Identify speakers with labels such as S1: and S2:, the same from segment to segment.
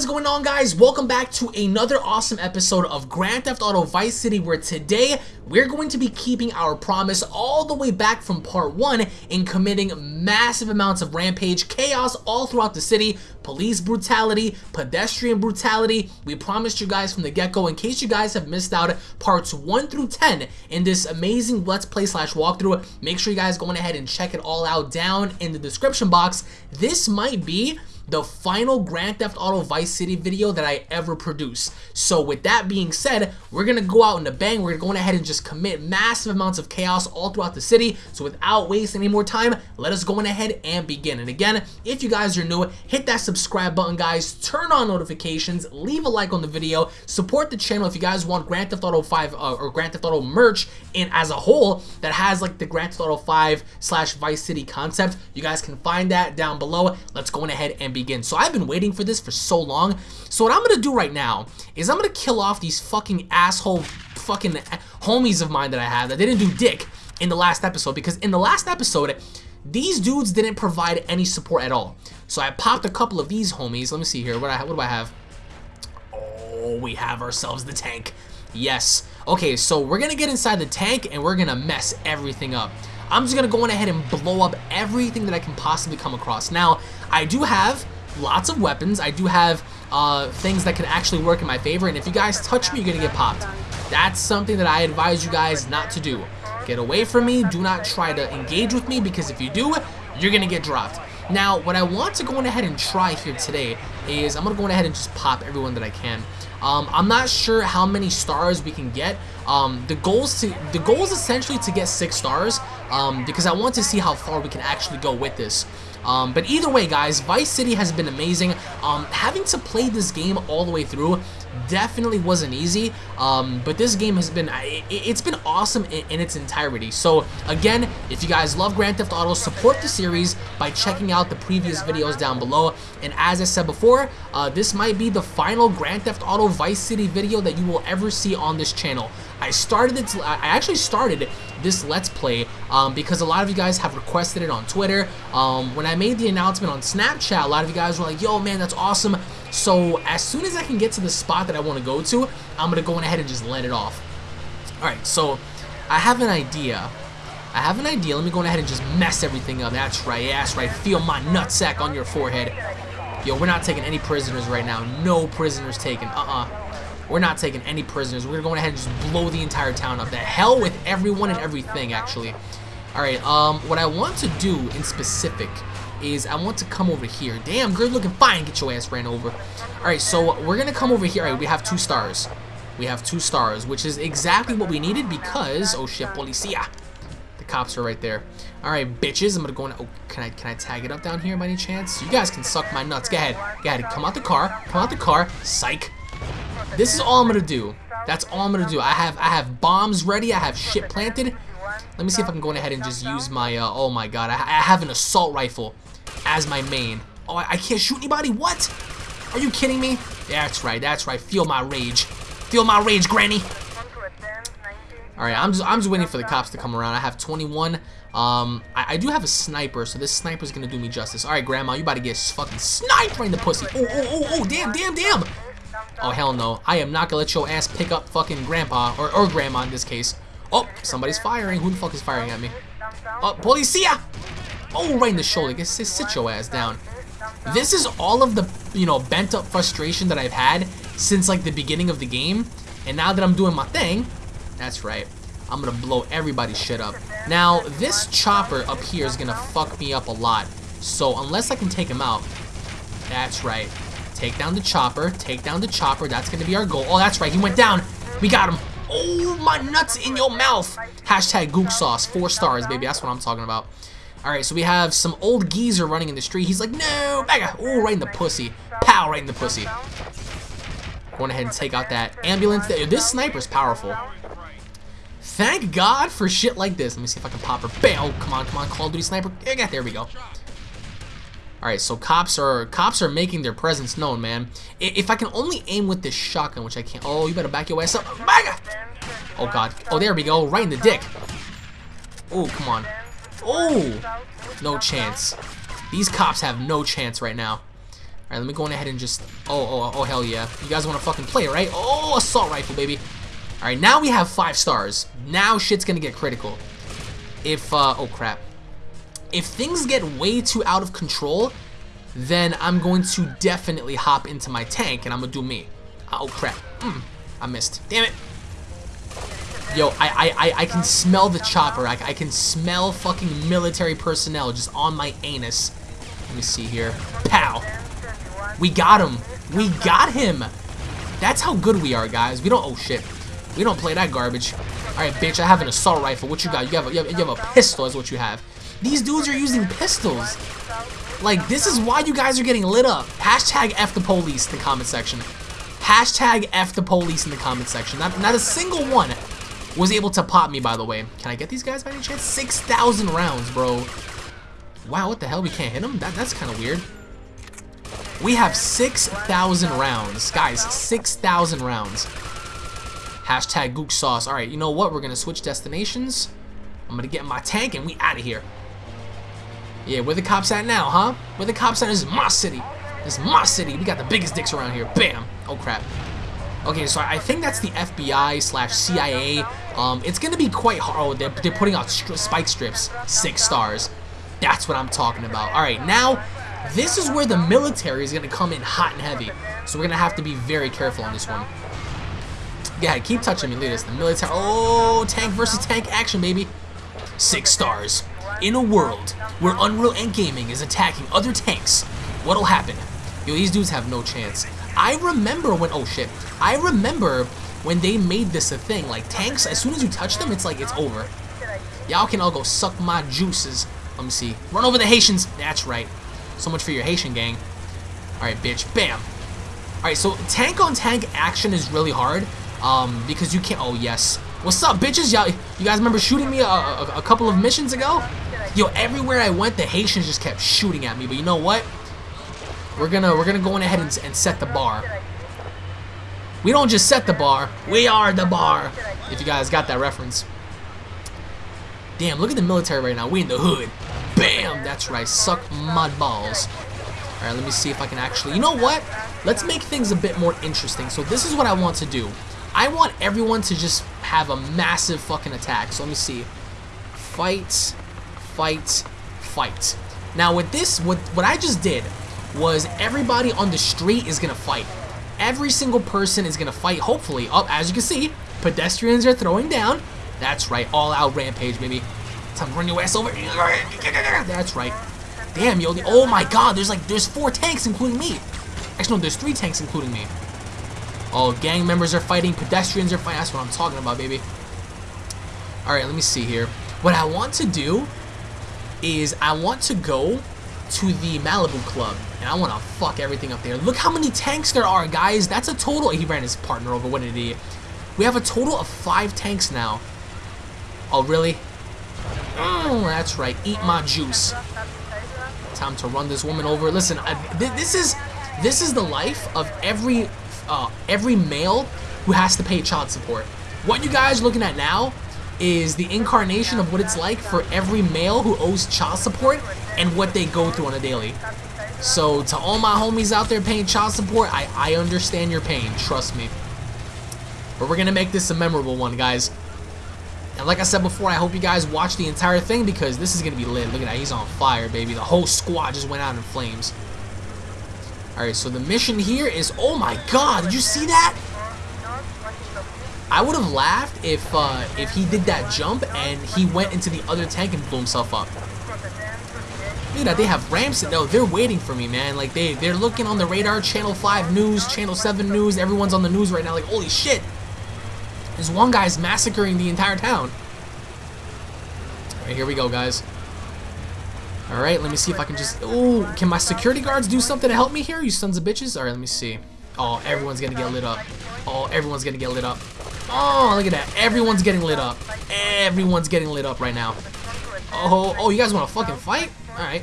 S1: Is going on guys? Welcome back to another awesome episode of Grand Theft Auto Vice City where today we're going to be keeping our promise all the way back from part 1 in committing massive amounts of rampage, chaos all throughout the city, police brutality, pedestrian brutality. We promised you guys from the get-go in case you guys have missed out parts 1 through 10 in this amazing Let's Play slash walkthrough. Make sure you guys go ahead and check it all out down in the description box. This might be the final Grand Theft Auto Vice City video that I ever produce. So with that being said, we're gonna go out in a bang. We're going ahead and just commit massive amounts of chaos all throughout the city. So without wasting any more time, let us go on ahead and begin. And again, if you guys are new, hit that subscribe button, guys. Turn on notifications. Leave a like on the video. Support the channel if you guys want Grand Theft Auto 5 uh, or Grand Theft Auto merch in as a whole that has like the Grand Theft Auto 5 slash Vice City concept. You guys can find that down below. Let's go on ahead and begin begin. So I've been waiting for this for so long. So what I'm to do right now is I'm to kill off these fucking asshole fucking homies of mine that I have that didn't do dick in the last episode. Because in the last episode, these dudes didn't provide any support at all. So I popped a couple of these homies. Let me see here. What, I, what do I have? Oh, we have ourselves the tank. Yes. Okay, so we're going to get inside the tank and we're going to mess everything up. I'm just going to go on ahead and blow up everything that I can possibly come across. Now, I do have lots of weapons. I do have uh, things that can actually work in my favor, and if you guys touch me, you're going to get popped. That's something that I advise you guys not to do. Get away from me. Do not try to engage with me, because if you do, you're going to get dropped. Now, what I want to go on ahead and try here today is I'm going to go on ahead and just pop everyone that I can. Um, I'm not sure how many stars we can get. Um, the goals to the goal is essentially to get six stars um, because I want to see how far we can actually go with this. Um, but either way, guys, Vice City has been amazing. Um, having to play this game all the way through definitely wasn't easy, um, but this game has been, it, has been awesome in, in, its entirety. So again, if you guys love Grand Theft Auto, support the series by checking out the previous videos down below. And as I said before, uh, this might be the final Grand Theft Auto Vice City video that you will ever see on this channel. I started it, I actually started this Let's Play um, because a lot of you guys have requested it on Twitter. Um, when I made the announcement on Snapchat, a lot of you guys were like, yo man, that's awesome. So as soon as I can get to the spot that I want to go to, I'm going to go ahead and just let it off. Alright, so I have an idea. I have an idea. Let me go ahead and just mess everything up. That's right, that's right. Feel my nutsack on your forehead. Yo, we're not taking any prisoners right now. No prisoners taken. Uh-uh. We're not taking any prisoners. We're going ahead and just blow the entire town up. The hell with everyone and everything, actually. Alright, um, what I want to do in specific is I want to come over here. Damn, good looking fine. Get your ass ran over. Alright, so we're going to come over here. All right, we have two stars. We have two stars, which is exactly what we needed because... Oh, shit, policia. The cops are right there. Alright, bitches. I'm going to go in... Oh, can I, can I tag it up down here by any chance? You guys can suck my nuts. Go ahead. Go ahead. Come out the car. Come out the car. Psych. This is all I'm to do. That's all I'm to do. I have I have bombs ready. I have shit planted. Let me see if I can go ahead and just use my, uh, oh my god, I, I have an assault rifle as my main. Oh, I, I can't shoot anybody? What? Are you kidding me? That's right, that's right. Feel my rage. Feel my rage, Granny. Alright, I'm just, I'm just waiting for the cops to come around. I have 21. Um, I, I do have a sniper, so this sniper's gonna do me justice. Alright, Grandma, you about to get fucking sniped right in the pussy. Oh, oh, oh, oh, damn, damn, damn. Oh, hell no. I am not gonna let your ass pick up fucking Grandpa, or, or Grandma in this case. Oh, somebody's firing. Who the fuck is firing at me? Oh, policia! Oh, right in the shoulder. Guess sit your ass down. This is all of the, you know, bent up frustration that I've had since like the beginning of the game. And now that I'm doing my thing, that's right. I'm gonna blow everybody's shit up. Now, this chopper up here is gonna fuck me up a lot. So unless I can take him out, that's right. Take down the chopper, take down the chopper, that's gonna be our goal. Oh, that's right, he went down. We got him. Oh, my nuts in your mouth. Hashtag gook sauce, four stars, baby, that's what I'm talking about. Alright, so we have some old geezer running in the street. He's like, no, back Oh, right in the pussy. Pow, right in the pussy. Going ahead and take out that ambulance. This sniper's powerful. Thank God for shit like this. Let me see if I can pop her. Bam! Oh, come on, come on, Call of Duty sniper. There we go. Alright, so cops are cops are making their presence known, man. If I can only aim with this shotgun, which I can't. Oh, you better back your ass up. Oh, God. Oh, there we go. Right in the dick. Oh, come on. Oh! No chance. These cops have no chance right now. Alright, let me go on ahead and just... Oh, oh, oh, hell yeah. You guys want to fucking play, right? Oh, assault rifle, baby. Alright, now we have five stars. Now shit's gonna get critical. If, uh... Oh, crap. If things get way too out of control, then I'm going to definitely hop into my tank and I'm gonna do me. Oh, crap. Mm, I missed. Damn it. Yo, I, I, I can smell the chopper. I, I can smell fucking military personnel just on my anus. Let me see here. Pow. We got him. We got him. That's how good we are, guys. We don't... Oh, shit. We don't play that garbage. Alright, bitch, I have an assault rifle. What you got? You have, a, you, have, you have a pistol is what you have. These dudes are using pistols. Like, this is why you guys are getting lit up. Hashtag F the police in the comment section. Hashtag F the police in the comment section. Not, not a single one was able to pop me, by the way. Can I get these guys by any chance? 6,000 rounds, bro. Wow, what the hell? We can't hit them? That, that's kind of weird. We have 6,000 rounds. Guys, 6,000 rounds. Hashtag gook sauce. Alright, you know what? We're going to switch destinations. I'm going to get my tank and we out of here. Yeah, where the cops at now, huh? Where the cops at? This is my city. This is my city. We got the biggest dicks around here. Bam. Oh, crap. Okay, so I think that's the FBI slash CIA. Um, it's going to be quite hard. Oh, they're, they're putting out spike strips. Six stars. That's what I'm talking about. All right, now, this is where the military is going to come in hot and heavy. So we're going to have to be very careful on this one. Yeah, keep touching me. Look at this. The military. Oh, tank versus tank action, baby. Six stars. In a world where Unreal and Gaming is attacking other tanks, what'll happen? Yo, these dudes have no chance. I remember when, oh shit, I remember when they made this a thing, like tanks, as soon as you touch them, it's like it's over. Y'all can all go suck my juices. Let me see. Run over the Haitians. That's right. So much for your Haitian gang. Alright, bitch. Bam. Alright, so tank on tank action is really hard. Um, because you can't, oh yes. What's up, bitches? Y'all, you guys remember shooting me a, a, a couple of missions ago? Yo, everywhere I went, the Haitians just kept shooting at me. But you know what? We're gonna we're gonna go in ahead and, and set the bar. We don't just set the bar, we are the bar. If you guys got that reference. Damn, look at the military right now. We in the hood. Bam! That's right. Suck mud balls. Alright, let me see if I can actually... You know what? Let's make things a bit more interesting. So this is what I want to do. I want everyone to just have a massive fucking attack. So let me see. Fight, fight, fight. Now with this, what, what I just did was everybody on the street is going to fight. Every single person is going to fight, hopefully. Up, oh, as you can see, pedestrians are throwing down. That's right, all out rampage, baby. Time to run your ass over. That's right. Damn, yo. Oh my god, there's like, there's four tanks, including me. Actually, no, there's three tanks, including me. Oh, gang members are fighting, pedestrians are fighting. That's what I'm talking about, baby. Alright, let me see here. What I want to do is I want to go to the Malibu Club, and I want to fuck everything up there. Look how many tanks there are, guys. That's a total... He ran his partner over. What an idiot. We have a total of five tanks now. Oh, really? Oh, that's right. Eat my juice. Time to run this woman over. Listen, I, th this is this is the life of every uh, every male who has to pay child support. What you guys looking at now is the incarnation of what it's like for every male who owes child support and what they go through on a daily. So to all my homies out there paying child support, I, I understand your pain, trust me. But we're gonna make this a memorable one, guys. And like I said before, I hope you guys watch the entire thing because this is gonna be lit. Look at that, he's on fire, baby. The whole squad just went out in flames. Alright, so the mission here is, oh my god, did you see that? I would have laughed if uh, if he did that jump and he went into the other tank and blew himself up. Look at that, they have ramps. No, they're waiting for me, man. Like, they, they're looking on the radar, Channel 5 News, Channel 7 News. Everyone's on the news right now like, holy shit. This one guy's massacring the entire town. Alright, here we go, guys. Alright, let me see if I can just... Oh, can my security guards do something to help me here, you sons of bitches? Alright, let me see. Oh, everyone's gonna get lit up. Oh, everyone's gonna get lit up. Oh, look at that. Everyone's getting lit up. Everyone's getting lit up right now. Oh, oh, you guys want to fucking fight? Alright.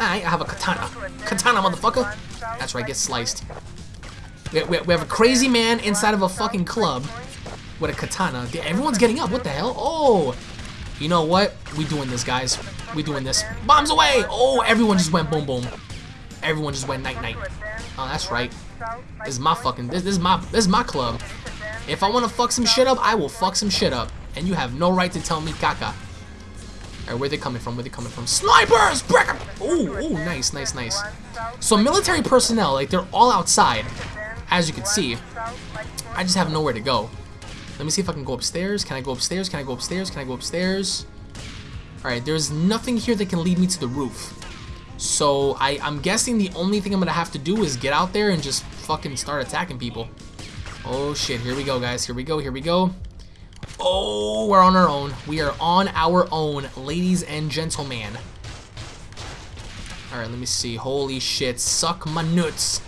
S1: Alright, I have a katana. Katana, motherfucker. That's right, get sliced. We, we, we have a crazy man inside of a fucking club with a katana. Everyone's getting up. What the hell? Oh, you know what? We doing this, guys. We doing this. Bombs away! Oh, everyone just went boom boom. Everyone just went night night. Oh, that's right. This is my fucking this, this is my this is my club. If I want to fuck some shit up, I will fuck some shit up, and you have no right to tell me caca. Alright, where they coming from? Where they coming from? Snipers! Break them! Ooh, ooh, nice, nice, nice. So military personnel, like they're all outside, as you can see. I just have nowhere to go. Let me see if I can go upstairs. Can I go upstairs? Can I go upstairs? Can I go upstairs? Alright, there's nothing here that can lead me to the roof. So I, I'm guessing the only thing I'm gonna have to do is get out there and just fucking start attacking people. Oh shit, here we go guys, here we go, here we go. Oh, we're on our own. We are on our own, ladies and gentlemen. Alright, let me see. Holy shit, suck my nuts.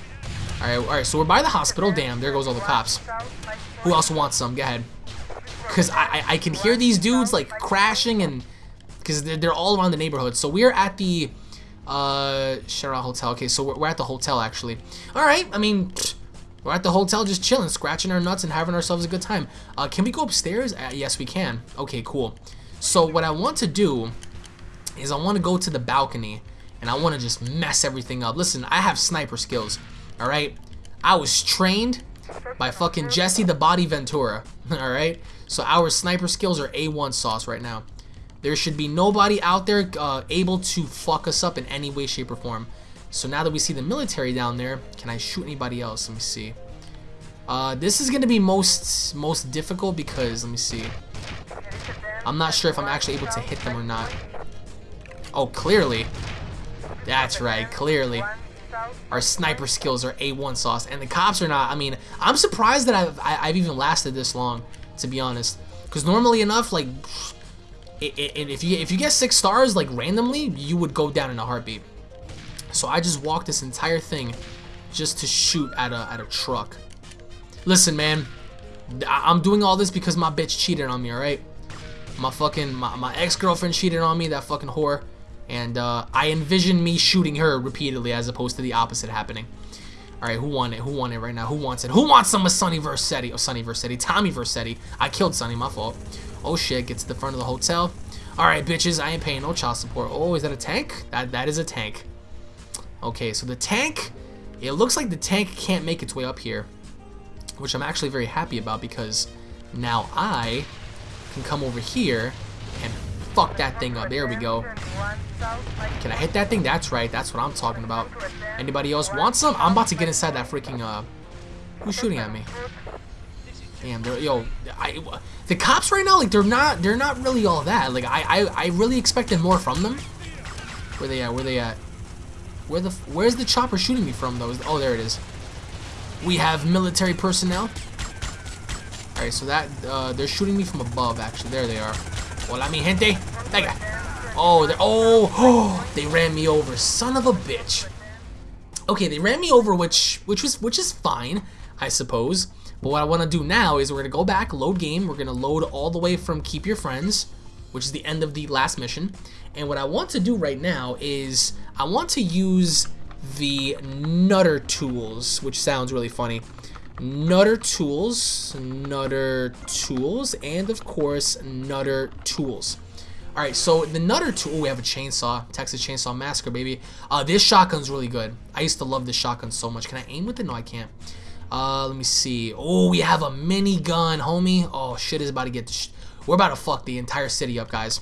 S1: Alright, alright, so we're by the hospital. Damn, there goes all the cops. Who else wants some? Go ahead. Because I, I, I, can hear these dudes, like, crashing and... Because they're, they're all around the neighborhood. So we're at the... Uh, Shera Hotel. Okay, so we're, we're at the hotel, actually. Alright, I mean... We're at the hotel just chilling, scratching our nuts and having ourselves a good time. Uh, can we go upstairs? Uh, yes, we can. Okay, cool. So what I want to do is I want to go to the balcony and I want to just mess everything up. Listen, I have sniper skills, all right? I was trained by fucking Jesse the Body Ventura, all right? So our sniper skills are A1 sauce right now. There should be nobody out there uh, able to fuck us up in any way, shape, or form. So now that we see the military down there, can I shoot anybody else? Let me see. Uh, this is going to be most most difficult because, let me see. I'm not sure if I'm actually able to hit them or not. Oh, clearly. That's right, clearly. Our sniper skills are A1 sauce, and the cops are not. I mean, I'm surprised that I've, I, have i have even lasted this long, to be honest. Because normally enough, like, it, it, if you if you get six stars, like, randomly, you would go down in a heartbeat. So I just walked this entire thing just to shoot at a, at a truck. Listen, man. I'm doing all this because my bitch cheated on me, alright? My fucking, my, my ex-girlfriend cheated on me, that fucking whore. And uh, I envision me shooting her repeatedly as opposed to the opposite happening. Alright, who won it? Who won it right now? Who wants it? Who wants some of Sonny Vercetti? Oh, Sonny Vercetti. Tommy Vercetti. I killed Sonny, my fault. Oh shit, gets to the front of the hotel. Alright, bitches, I ain't paying no child support. Oh, is that a tank? That That is a tank. Okay, so the tank, it looks like the tank can't make its way up here, which I'm actually very happy about because now I can come over here and fuck that thing up. There we go. Can I hit that thing? That's right. That's what I'm talking about. Anybody else want some? I'm about to get inside that freaking, uh, who's shooting at me? Damn, they're, yo, I, the cops right now, like, they're not, they're not really all that. Like, I, I, I really expected more from them. Where they at? Where they at? Where the where's the chopper shooting me from though? Oh, there it is. We have military personnel. All right, so that uh, they're shooting me from above. Actually, there they are. Hola, mi gente. Guy. Oh, they oh, oh, they ran me over. Son of a bitch. Okay, they ran me over, which which was which is fine, I suppose. But what I want to do now is we're gonna go back, load game. We're gonna load all the way from Keep Your Friends, which is the end of the last mission. And what I want to do right now is I want to use the Nutter tools, which sounds really funny. Nutter tools, Nutter tools, and of course, Nutter tools. All right, so the Nutter tool, we have a chainsaw, Texas Chainsaw Massacre, baby. Uh, this shotgun's really good. I used to love this shotgun so much. Can I aim with it? No, I can't. Uh, let me see. Oh, we have a minigun, homie. Oh, shit is about to get... We're about to fuck the entire city up, guys.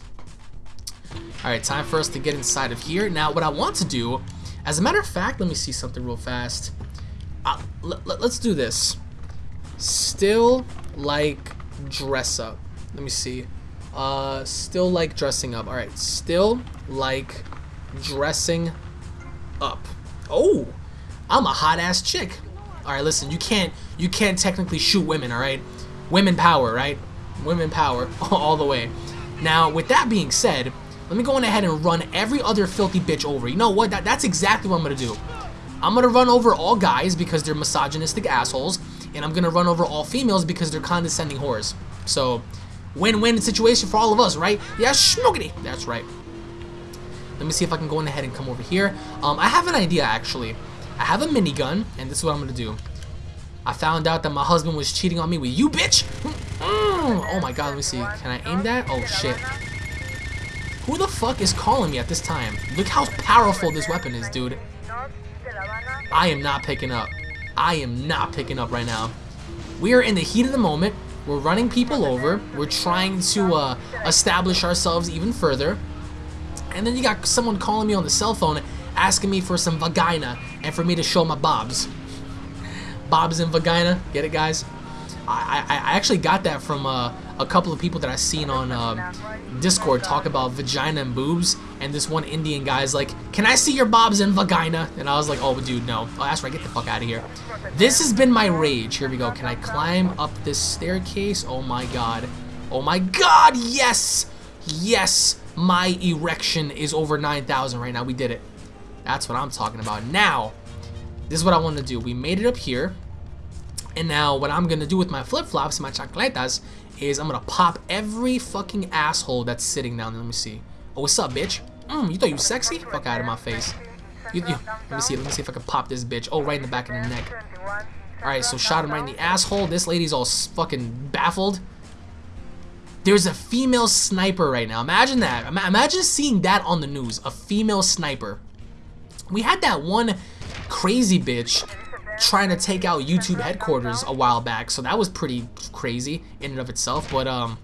S1: Alright, time for us to get inside of here. Now, what I want to do, as a matter of fact, let me see something real fast. Uh, let's do this. Still like dress up. Let me see. Uh, still like dressing up. Alright, still like dressing up. Oh, I'm a hot ass chick. Alright, listen, you can't, you can't technically shoot women, alright? Women power, right? Women power, all the way. Now, with that being said, let me go on ahead and run every other filthy bitch over. You know what? That, that's exactly what I'm going to do. I'm going to run over all guys because they're misogynistic assholes. And I'm going to run over all females because they're condescending whores. So, win-win situation for all of us, right? Yeah, schmoogity. That's right. Let me see if I can go on ahead and come over here. Um, I have an idea, actually. I have a minigun, and this is what I'm going to do. I found out that my husband was cheating on me with you, bitch. Oh my god, let me see. Can I aim that? Oh, shit. Who the fuck is calling me at this time? Look how powerful this weapon is, dude. I am not picking up. I am not picking up right now. We are in the heat of the moment. We're running people over. We're trying to uh, establish ourselves even further. And then you got someone calling me on the cell phone asking me for some vagina and for me to show my bobs. Bobs and vagina. Get it, guys? I, I, actually got that from uh, a couple of people that I've seen on uh, Discord talk about vagina and boobs. And this one Indian guy's like, can I see your bobs and vagina? And I was like, oh, dude, no. Oh, that's right. Get the fuck out of here. This has been my rage. Here we go. Can I climb up this staircase? Oh, my God. Oh, my God. Yes. Yes. My erection is over 9,000 right now. We did it. That's what I'm talking about. Now, this is what I want to do. We made it up here. And now what I'm to do with my flip-flops, my chacletas, is I'm to pop every fucking asshole that's sitting down. Let me see. Oh, what's up, bitch? Mm, you thought you sexy? Fuck out of my face. You, you, let me see. Let me see if I can pop this bitch. Oh, right in the back of the neck. Alright, so shot him right in the asshole. This lady's all fucking baffled. There's a female sniper right now. Imagine that. Imagine seeing that on the news. A female sniper. We had that one crazy bitch trying to take out YouTube headquarters a while back, so that was pretty crazy in and of itself, but um,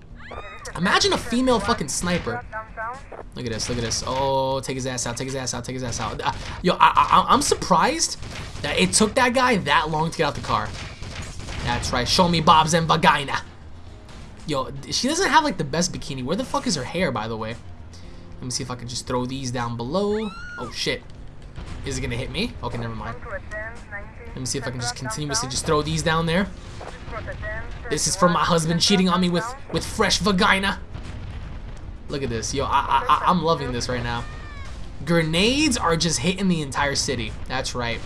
S1: imagine a female fucking sniper. Look at this, look at this. Oh, take his ass out, take his ass out, take his ass out. Uh, yo, I, I, I'm surprised that it took that guy that long to get out the car. That's right, show me Bob's and vagina. Yo, she doesn't have like the best bikini. Where the fuck is her hair, by the way? Let me see if I can just throw these down below. Oh, shit. Is it gonna hit me? Okay, never mind. Let me see if I can just continuously just throw these down there. This is from my husband cheating on me with, with fresh vagina. Look at this. Yo, I, I, I'm loving this right now. Grenades are just hitting the entire city. That's right.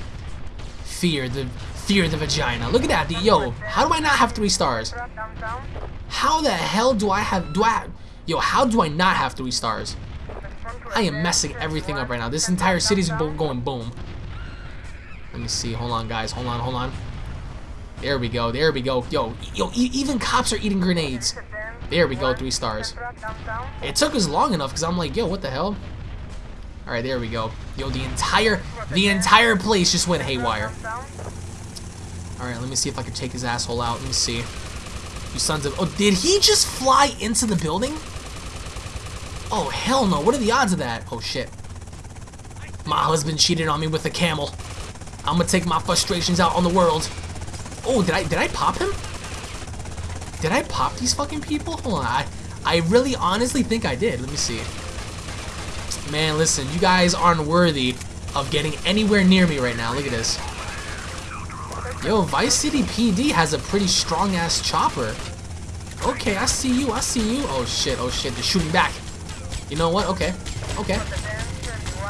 S1: Fear the fear the vagina. Look at that. The, yo, how do I not have three stars? How the hell do I have do I yo, how do I not have three stars? I am messing everything up right now. This entire city's going boom. Let me see. Hold on, guys. Hold on, hold on. There we go. There we go. Yo, yo, e even cops are eating grenades. There we go. Three stars. It took us long enough because I'm like, yo, what the hell? All right, there we go. Yo, the entire, the entire place just went haywire. All right, let me see if I can take his asshole out. Let me see. You sons of... Oh, did he just fly into the building? Oh, hell no. What are the odds of that? Oh, shit. My husband cheated on me with a camel. I'm gonna take my frustrations out on the world. Oh, did I did I pop him? Did I pop these fucking people? Hold on. I, I really honestly think I did. Let me see. Man, listen. You guys aren't worthy of getting anywhere near me right now. Look at this. Yo, Vice City PD has a pretty strong-ass chopper. Okay, I see you. I see you. Oh, shit. Oh, shit. They're shooting back. You know what? Okay. Okay.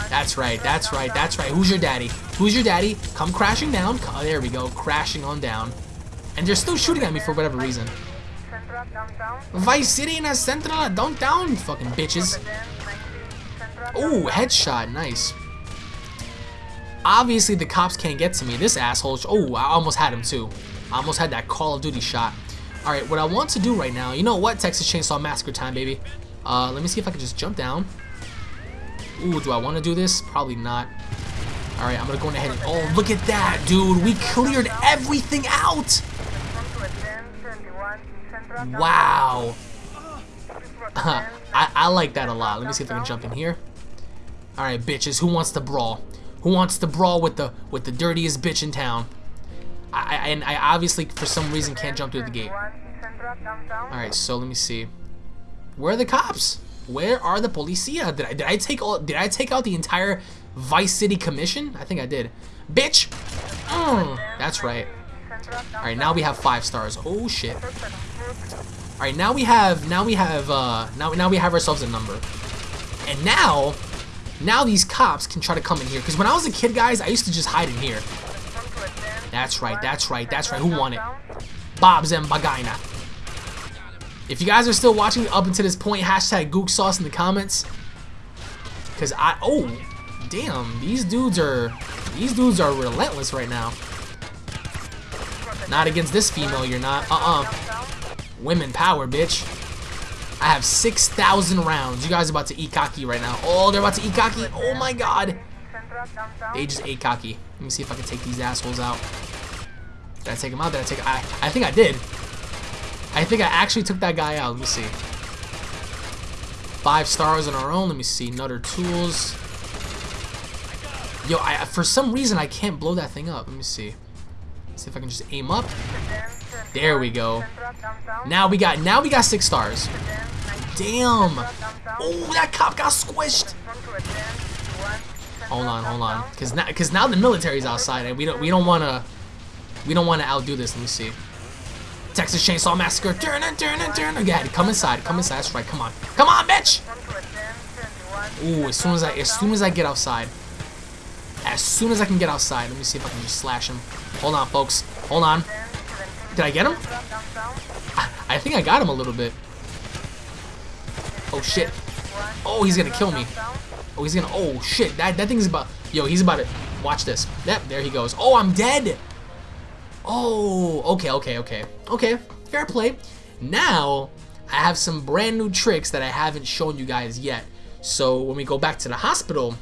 S1: That's right. That's right. That's right. Who's your daddy? Who's your daddy? Come crashing down. Oh, there we go. Crashing on down. And they're still shooting at me for whatever reason. Vice City in a Central downtown. Fucking bitches. Oh, headshot. Nice. Obviously, the cops can't get to me. This asshole. Oh, I almost had him too. I almost had that Call of Duty shot. Alright, what I want to do right now, you know what? Texas Chainsaw Massacre time, baby. Uh, let me see if I can just jump down. Ooh, do I want to do this? Probably not. Alright, I'm to go ahead. Oh, look at that, dude. We cleared everything out. Wow. I, I like that a lot. Let me see if I can jump in here. Alright, bitches. Who wants to brawl? Who wants to brawl with the with the dirtiest bitch in town? I, I and I obviously, for some reason, can't jump through the gate. Alright, so let me see. Where are the cops? Where are the policia? Did I did I take all did I take out the entire Vice City Commission? I think I did. Bitch! Mm, that's right. Alright, now we have five stars. Oh shit. Alright, now we have now we have uh now now we have ourselves a number. And now now these cops can try to come in here. Because when I was a kid, guys, I used to just hide in here. That's right, that's right, that's right. Who won it? Bob's and. If you guys are still watching up until this point, hashtag Gook Sauce in the comments. Cause I oh damn, these dudes are these dudes are relentless right now. Not against this female, you're not. Uh-uh. Women power, bitch. I have 6,000 rounds. You guys are about to eat cocky right now. Oh, they're about to eat cocky. Oh my god. They just ate cocky. Let me see if I can take these assholes out. Did I take him out? Did I take I I think I did. I think I actually took that guy out. Let me see. Five stars on our own. Let me see. Nutter tools. Yo, I for some reason I can't blow that thing up. Let me see. See if I can just aim up. There we go. Now we got now we got six stars. Damn. Oh, that cop got squished. Hold on, hold on. Cause now cause now the military's outside and we don't we don't wanna we don't wanna outdo this. Let me see. Texas Chainsaw Massacre. Turn it, turn it, turn it. Come inside. Come inside. That's right. Come on. Come on, bitch. Ooh, as soon as I as soon as I get outside. As soon as I can get outside, let me see if I can just slash him. Hold on, folks. Hold on. Did I get him? I think I got him a little bit. Oh shit. Oh, he's gonna kill me. Oh, he's gonna. Oh shit. That that thing's about. Yo, he's about to. Watch this. Yep, there he goes. Oh, I'm dead. Oh, okay, okay, okay. Okay, fair play. Now, I have some brand new tricks that I haven't shown you guys yet. So when we go back to the hospital,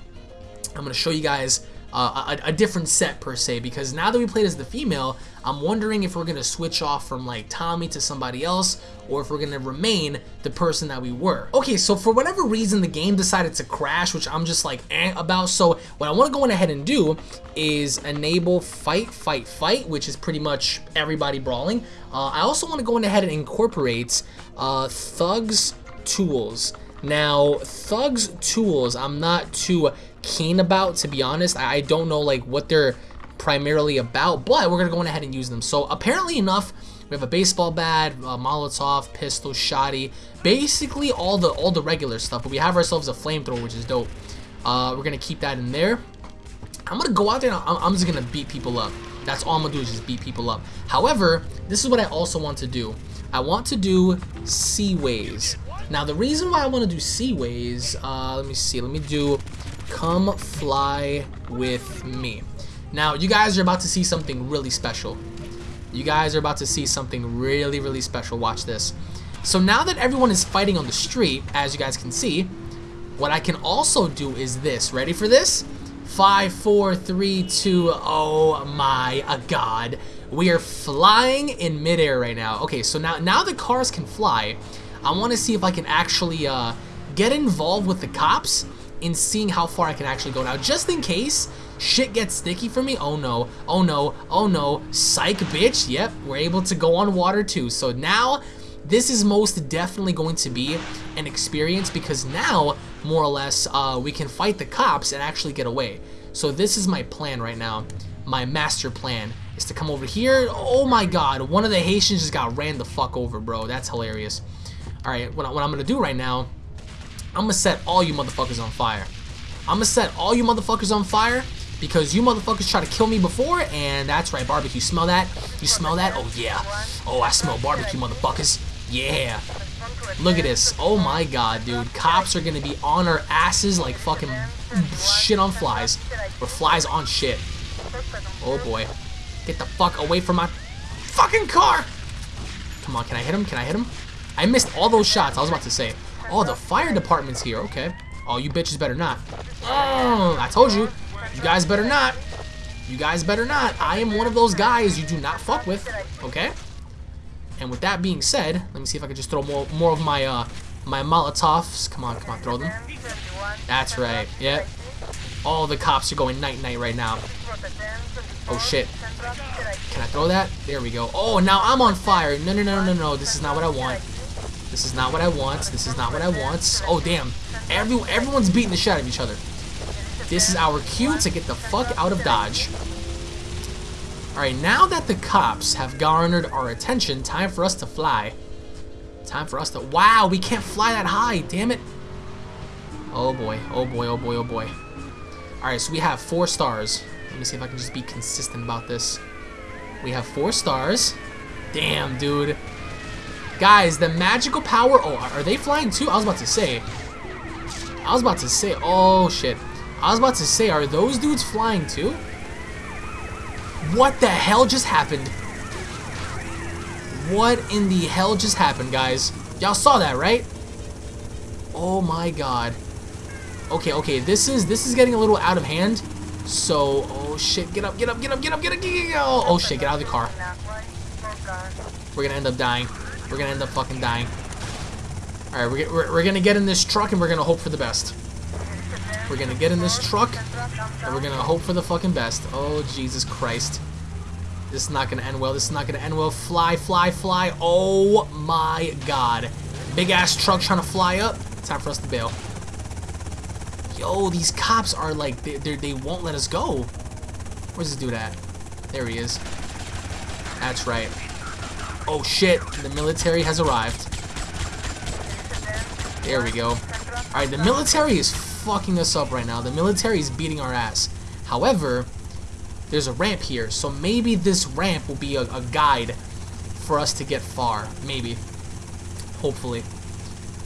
S1: I'm going to show you guys uh, a, a, different set per se because now that we played as the female, I'm wondering if we're going to switch off from like Tommy to somebody else or if we're going to remain the person that we were. Okay, so for whatever reason the game decided to crash, which I'm just like eh about. So what I want to go in ahead and do is enable fight, fight, fight, which is pretty much everybody brawling. Uh, I also want to go in ahead and incorporate uh, Thugs Tools. Now, Thugs Tools, I'm not too keen about, to be honest. I don't know like what they're primarily about, but we're gonna go ahead and use them. So apparently enough, we have a baseball bat, a Molotov, pistol, shoddy, basically all the all the regular stuff. But we have ourselves a flamethrower, which is dope. Uh, we're gonna keep that in there. I'm gonna go out there I'm, I'm just gonna beat people up. That's all I'm gonna do is just beat people up. However, this is what I also want to do. I want to do seaways. Now the reason why I want to do seaways, uh, let me see, let me do Come fly with me. Now, you guys are about to see something really special. You guys are about to see something really, really special. Watch this. So now that everyone is fighting on the street, as you guys can see, what I can also do is this. Ready for this? Five, four, three, two, oh my god. We are flying in midair right now. Okay, so now, now the cars can fly. I want to see if I can actually uh, get involved with the cops in seeing how far I can actually go now. Just in case shit gets sticky for me. Oh no, oh no, oh no. Psych, bitch. Yep, we're able to go on water too. So now, this is most definitely going to be an experience because now, more or less, uh, we can fight the cops and actually get away. So this is my plan right now. My master plan is to come over here. Oh my god, one of the Haitians just got ran the fuck over, bro. That's hilarious. Alright, what, what I'm to do right now I'm gonna set all you motherfuckers on fire. I'm gonna set all you motherfuckers on fire because you motherfuckers tried to kill me before, and that's right, barbecue. Smell that? You smell that? Oh, yeah. Oh, I smell barbecue, motherfuckers. Yeah. Look at this. Oh, my God, dude. Cops are gonna be on our asses like fucking shit on flies. Or flies on shit. Oh, boy. Get the fuck away from my fucking car! Come on, can I hit him? Can I hit him? I missed all those shots. I was about to say. Oh, the fire department's here. Okay. Oh, you bitches better not. Oh, I told you. You guys better not. You guys better not. I am one of those guys you do not fuck with. Okay? And with that being said, let me see if I can just throw more more of my uh my Molotovs. Come on, come on, throw them. That's right. Yep. All the cops are going night-night right now. Oh, shit. Can I throw that? There we go. Oh, now I'm on fire. No, no, no, no, no. This is not what I want. This is not what I want. This is not what I want. Oh, damn. Every, everyone's beating the shit out of each other. This is our cue to get the fuck out of Dodge. Alright, now that the cops have garnered our attention, time for us to fly. Time for us to... Wow, we can't fly that high, damn it. Oh boy, oh boy, oh boy, oh boy. Alright, so we have four stars. Let me see if I can just be consistent about this. We have four stars. Damn, dude. Guys, the magical power... Oh, are they flying too? I was about to say. I was about to say... Oh, shit. I was about to say, are those dudes flying too? What the hell just happened? What in the hell just happened, guys? Y'all saw that, right? Oh my god. Okay, okay, this is this is getting a little out of hand. So, oh shit, get up, get up, get up, get up, get up, get up, get up. Oh shit, get out of the car. We're gonna end up dying. We're gonna end up fucking dying. Alright, we're, we're, we're gonna get in this truck and we're gonna hope for the best. We're gonna get in this truck and we're gonna hope for the fucking best. Oh, Jesus Christ. This is not gonna end well. This is not gonna end well. Fly, fly, fly. Oh my god. Big ass truck trying to fly up. Time for us to bail. Yo, these cops are like, they, they, they won't let us go. Where's this dude at? There he is. That's right. Oh shit, the military has arrived. There we go. Alright, the military is fucking us up right now. The military is beating our ass. However, there's a ramp here, so maybe this ramp will be a, a guide for us to get far. Maybe. Hopefully.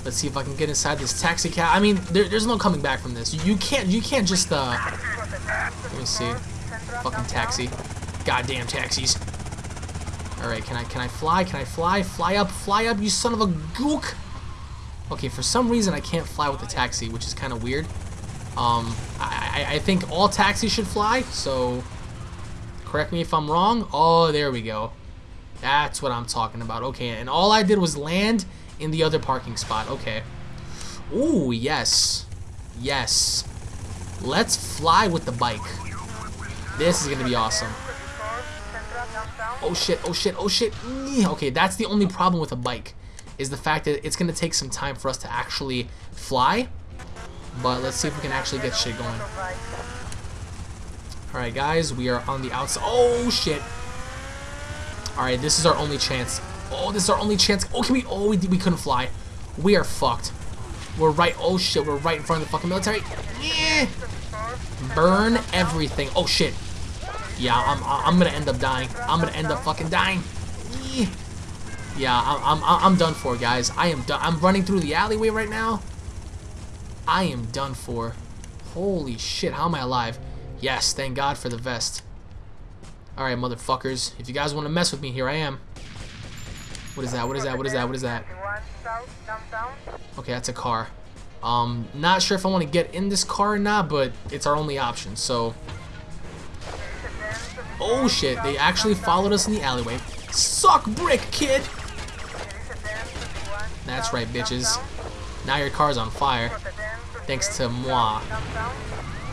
S1: Let's see if I can get inside this taxi cab. I mean, there, there's no coming back from this. You can't, you can't just, uh... Let me see. Fucking taxi. Goddamn taxis. Alright, can I, can I fly? Can I fly? Fly up, fly up, you son of a gook! Okay, for some reason I can't fly with the taxi, which is kind of weird. Um, I, I, I think all taxis should fly, so... Correct me if I'm wrong. Oh, there we go. That's what I'm talking about. Okay, and all I did was land in the other parking spot. Okay. Ooh, yes. Yes. Let's fly with the bike. This is going to be awesome. Oh shit, oh shit, oh shit. Okay, that's the only problem with a bike. Is the fact that it's going to take some time for us to actually fly. But let's see if we can actually get shit going. Alright guys, we are on the outside. Oh shit. Alright, this is our only chance. Oh, this is our only chance. Oh, can we? Oh, we, we couldn't fly. We are fucked. We're right. Oh, shit. We're right in front of the fucking military. Yeah. Burn everything. Oh, shit. Yeah, I'm, I'm gonna end up dying. I'm gonna end up fucking dying. Yeah, I'm, I'm, I'm done for, guys. I am done. I'm running through the alleyway right now. I am done for. Holy shit, how am I alive? Yes, thank God for the vest. Alright, motherfuckers. If you guys want to mess with me, here I am. What is that? What is that? What is that? What is that? Okay, that's a car. Um, not sure if I want to get in this car or not, but it's our only option, so... Oh shit, they actually followed us in the alleyway. Suck brick, kid! That's right, bitches. Now your car's on fire. Thanks to moi.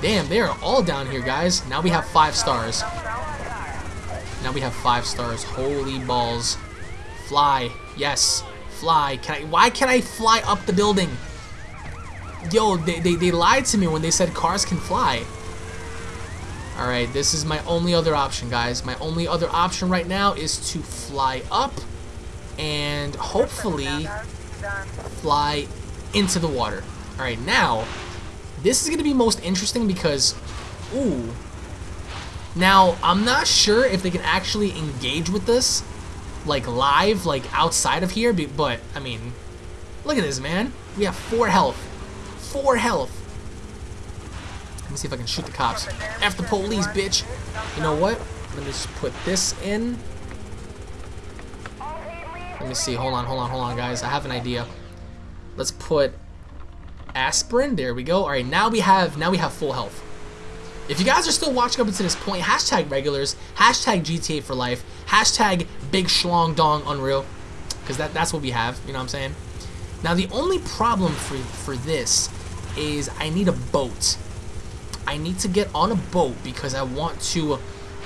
S1: Damn, they are all down here, guys. Now we have five stars. Now we have five stars. Holy balls. Fly. Yes. Fly. Can I? Why can't I fly up the building? Yo, they, they, they lied to me when they said cars can fly. Alright, this is my only other option, guys. My only other option right now is to fly up and hopefully fly into the water. Alright, now, this is going to be most interesting because, ooh, now, I'm not sure if they can actually engage with this like live, like outside of here, but I mean, look at this, man. We have four health. Four health. Let me see if I can shoot the cops. F the police, bitch. You know what? Let me just put this in. Let me see. Hold on, hold on, hold on, guys. I have an idea. Let's put aspirin. There we go. All right, now we have now we have full health. If you guys are still watching up until this point, hashtag regulars, hashtag GTA for life, hashtag big schlong dong unreal, because that, that's what we have, you know what I'm saying? Now the only problem for, for this is I need a boat. I need to get on a boat because I want to,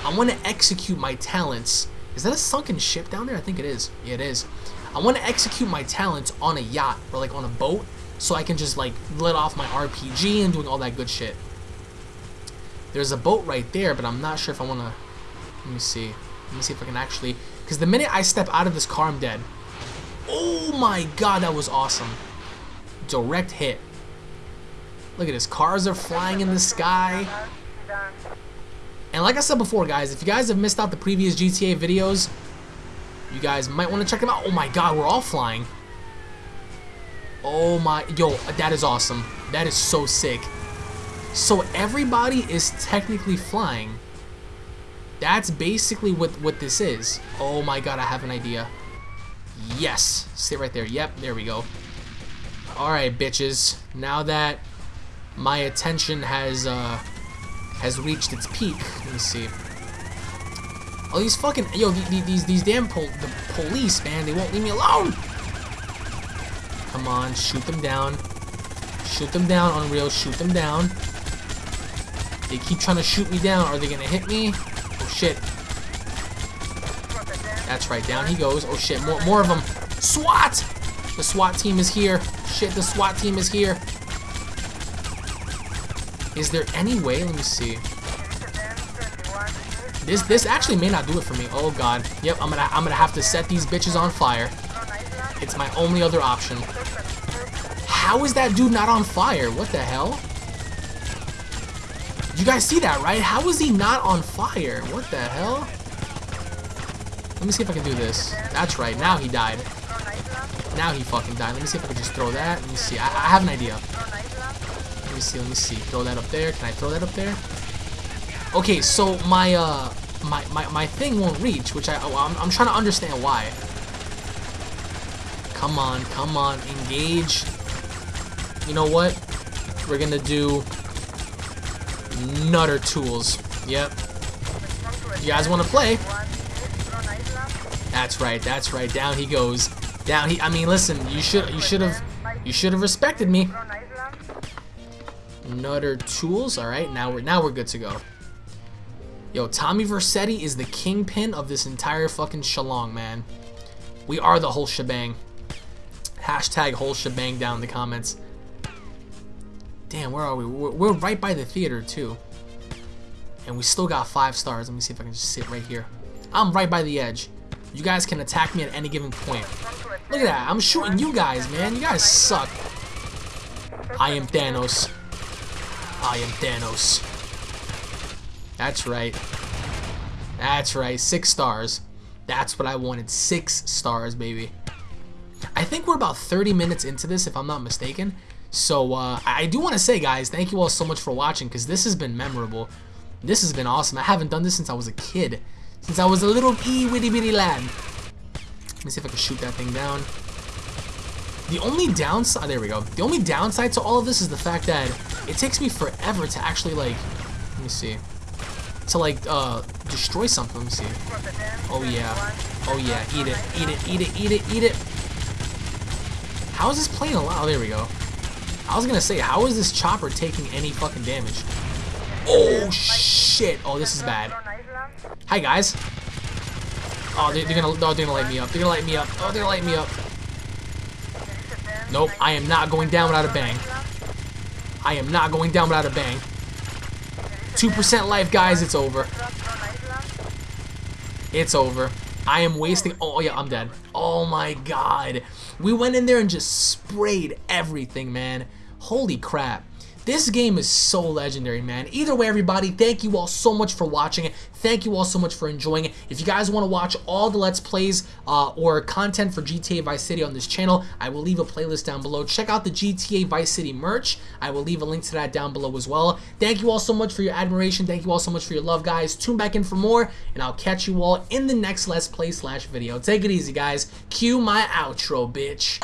S1: I want to execute my talents. Is that a sunken ship down there? I think it is. Yeah, it is. I want to execute my talents on a yacht or like on a boat so I can just like let off my RPG and doing all that good shit. There's a boat right there, but I'm not sure if I want to... Let me see. Let me see if I can actually... Because the minute I step out of this car, I'm dead. Oh my god, that was awesome. Direct hit. Look at this. Cars are flying in the sky. And like I said before, guys, if you guys have missed out the previous GTA videos, you guys might want to check them out. Oh my god, we're all flying. Oh my... Yo, that is awesome. That is so sick. So everybody is technically flying. That's basically what, what this is. Oh my god, I have an idea. Yes. Stay right there. Yep, there we go. Alright, bitches. Now that my attention has uh, has reached its peak. Let me see. Oh, these fucking yo, these these, these damn pol the police, man, they won't leave me alone. Come on, shoot them down. Shoot them down, Unreal. Shoot them down. They keep trying to shoot me down. Are they gonna hit me? Oh shit. That's right. Down he goes. Oh shit. More more of them. SWAT! The SWAT team is here. Shit, the SWAT team is here. Is there any way? Let me see. This this actually may not do it for me. Oh god. Yep, I'm gonna I'm gonna have to set these bitches on fire. It's my only other option. How is that dude not on fire? What the hell? You guys see that, right? How is he not on fire? What the hell? Let me see if I can do this. That's right. Now he died. Now he fucking died. Let me see if I can just throw that. Let me see. I, I have an idea. Let me see. Let me see. Throw that up there. Can I throw that up there? Okay, so my uh my my, my thing won't reach, which I oh, I'm, I'm trying to understand why. Come on, come on, engage. You know what? We're gonna do Nutter Tools. Yep. You guys want to play? That's right. That's right. Down he goes. Down he. I mean, listen. You should. You should have. You should have respected me. Nutter Tools. All right. Now we're. Now we're good to go. Yo, Tommy Vercetti is the kingpin of this entire fucking shalong, man. We are the whole shebang. Hashtag whole shebang down in the comments. Damn, where are we? We're, we're right by the theater, too. And we still got five stars. Let me see if I can just sit right here. I'm right by the edge. You guys can attack me at any given point. Look at that. I'm shooting you guys, man. You guys suck. I am Thanos. I am Thanos. That's right. That's right. Six stars. That's what I wanted. Six stars, baby. I think we're about 30 minutes into this, if I'm not mistaken. So uh, I do want to say, guys, thank you all so much for watching because this has been memorable. This has been awesome. I haven't done this since I was a kid. Since I was a little wee witty bitty lad. Let me see if I can shoot that thing down. The only downside, there we go. The only downside to all of this is the fact that it takes me forever to actually like, let me see, to like uh, destroy something. Let me see. Oh yeah, oh yeah, eat it, eat it, eat it, eat it, eat it. How is this playing alive? Oh, there we go. I was gonna say, how is this chopper taking any fucking damage? Oh shit! Oh, this is bad. Hi guys. Oh, they're, they're gonna, oh, they're gonna light me up. They're gonna light me up. Oh, they're gonna light me up. Nope, I am not going down without a bang. I am not going down without a bang. 2% life, guys. It's over. It's over. I am wasting... Oh, yeah, I'm dead. Oh, my God. We went in there and just sprayed everything, man. Holy crap. This game is so legendary, man. Either way, everybody, thank you all so much for watching it. Thank you all so much for enjoying it. If you guys want to watch all the Let's Plays uh, or content for GTA Vice City on this channel, I will leave a playlist down below. Check out the GTA Vice City merch. I will leave a link to that down below as well. Thank you all so much for your admiration. Thank you all so much for your love, guys. Tune back in for more, and I'll catch you all in the next Let's Play slash video. Take it easy, guys. Cue my outro, bitch.